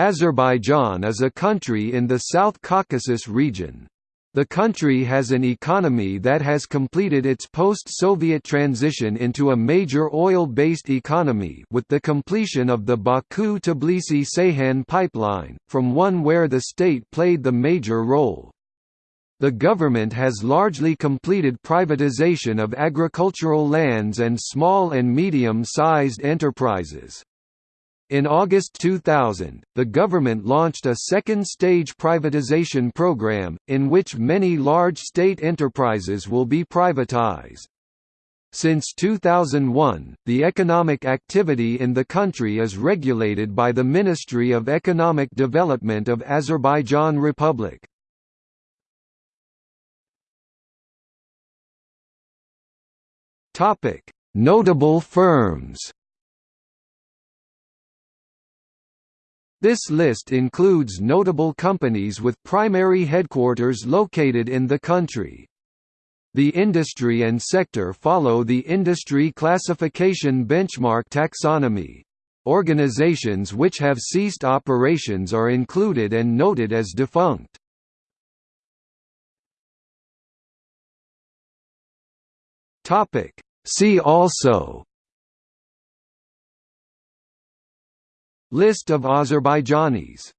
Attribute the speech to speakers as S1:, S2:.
S1: Azerbaijan is a country in the South Caucasus region. The country has an economy that has completed its post-Soviet transition into a major oil-based economy with the completion of the Baku-Tbilisi-Ceyhan pipeline, from one where the state played the major role. The government has largely completed privatization of agricultural lands and small and medium-sized enterprises. In August 2000, the government launched a second-stage privatization program, in which many large state enterprises will be privatized. Since 2001, the economic activity in the country is regulated by the Ministry of Economic Development of Azerbaijan Republic. Notable firms. This list includes notable companies with primary headquarters located in the country. The industry and sector follow the Industry Classification Benchmark taxonomy. Organizations which have ceased operations are included and noted as defunct. See also List of Azerbaijanis